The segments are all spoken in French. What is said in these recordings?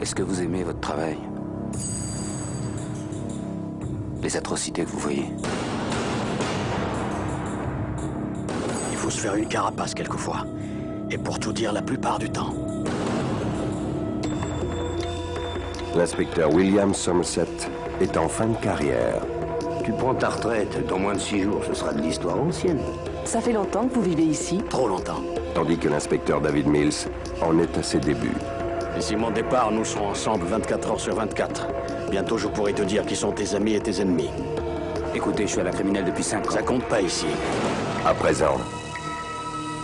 Est-ce que vous aimez votre travail Les atrocités que vous voyez Il faut se faire une carapace quelquefois. Et pour tout dire, la plupart du temps. L'inspecteur William Somerset est en fin de carrière. Tu prends ta retraite, dans moins de six jours, ce sera de l'histoire ancienne. Ça fait longtemps que vous vivez ici Trop longtemps. Tandis que l'inspecteur David Mills en est à ses débuts. D'ici mon départ, nous serons ensemble 24 heures sur 24. Bientôt, je pourrai te dire qui sont tes amis et tes ennemis. Écoutez, je suis à la criminelle depuis cinq ans. Ça compte pas ici. À présent,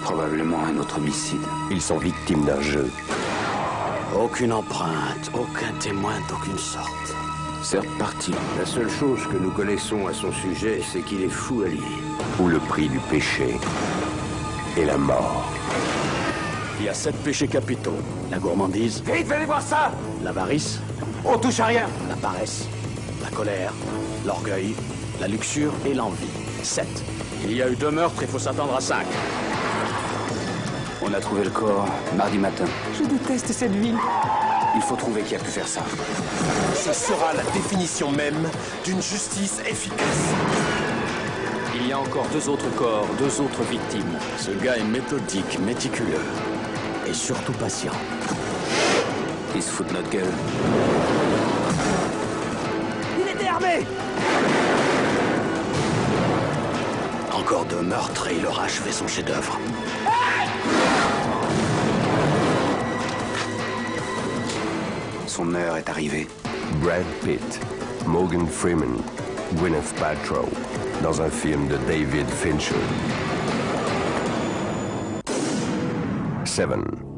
Probablement un autre homicide. ils sont victimes d'un jeu. Aucune empreinte, aucun témoin d'aucune sorte. Certes parti. La seule chose que nous connaissons à son sujet, c'est qu'il est fou allié. où le prix du péché est la mort. Il y a sept péchés capitaux. La gourmandise, Vite, venez voir ça l'avarice, On touche à rien la paresse, la colère, l'orgueil, la luxure et l'envie. Sept. Il y a eu deux meurtres, il faut s'attendre à cinq. On a trouvé le corps mardi matin. Je déteste cette ville. Il faut trouver qui a pu faire ça. Ce sera la définition même d'une justice efficace. Il y a encore deux autres corps, deux autres victimes. Ce gars est méthodique, méticuleux et surtout patient. Ils se foutent de notre gueule. Encore deux meurtres et il aura achevé son chef-d'œuvre. Son heure est arrivée. Brad Pitt, Morgan Freeman, Gwyneth Paltrow, dans un film de David Fincher. 7.